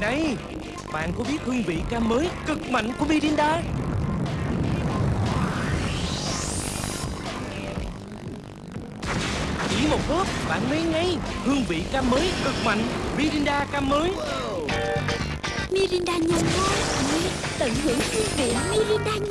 Này, Bạn có biết hương vị cam mới cực mạnh của Mirinda? Chỉ một hớp, bạn lấy ngay Hương vị cam mới cực mạnh, Mirinda cam mới. Mirinda nho ngon Tận hưởng hương vị Mirinda nho